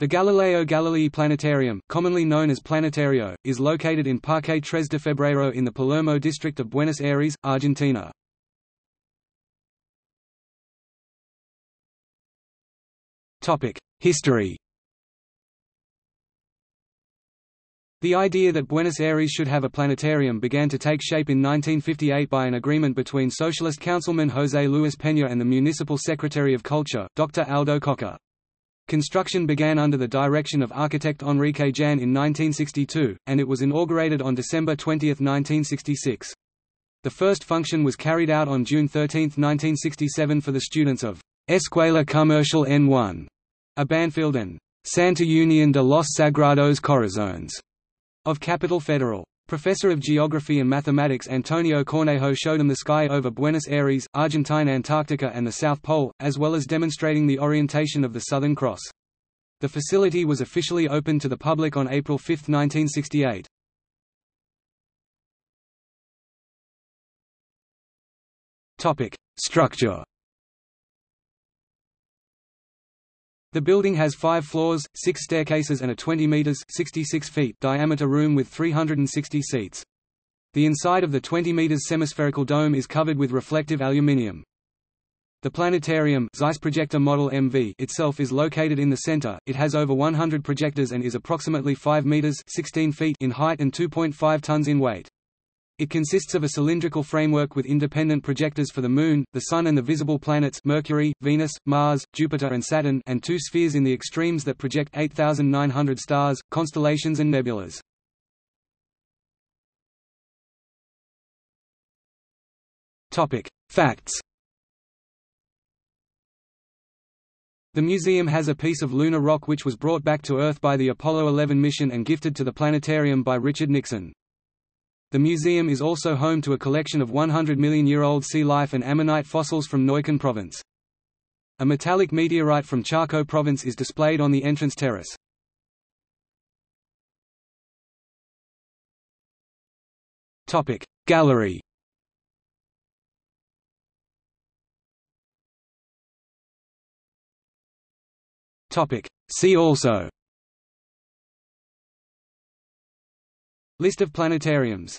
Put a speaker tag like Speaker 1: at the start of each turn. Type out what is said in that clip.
Speaker 1: The Galileo Galilei Planetarium, commonly known as Planetario, is located in Parque Tres de Febrero in the Palermo district of Buenos Aires, Argentina. History The idea that Buenos Aires should have a planetarium began to take shape in 1958 by an agreement between Socialist councilman José Luis Peña and the Municipal Secretary of Culture, Dr. Aldo Cocca. Construction began under the direction of architect Enrique Jan in 1962, and it was inaugurated on December 20, 1966. The first function was carried out on June 13, 1967 for the students of Escuela Comercial N1, a Banfield and Santa Unión de los Sagrados Corazones of Capital Federal. Professor of Geography and Mathematics Antonio Cornejo showed him the sky over Buenos Aires, Argentine Antarctica and the South Pole, as well as demonstrating the orientation of the Southern Cross. The facility was officially opened to the public on April 5, 1968. Structure The building has five floors, six staircases and a 20 meters 66 feet diameter room with 360 seats. The inside of the 20 meters semispherical dome is covered with reflective aluminium. The planetarium Zeiss projector model MV itself is located in the center. It has over 100 projectors and is approximately 5 meters 16 feet in height and 2.5 tons in weight. It consists of a cylindrical framework with independent projectors for the Moon, the Sun and the visible planets Mercury, Venus, Mars, Jupiter and Saturn and two spheres in the extremes that project 8,900 stars, constellations and nebulas. Facts The museum has a piece of lunar rock which was brought back to Earth by the Apollo 11 mission and gifted to the planetarium by Richard Nixon. The museum is also home to a collection of 100 million-year-old sea life and ammonite fossils from Neuquén province. A metallic meteorite from Chaco province is displayed on the entrance terrace. Gallery See also List of planetariums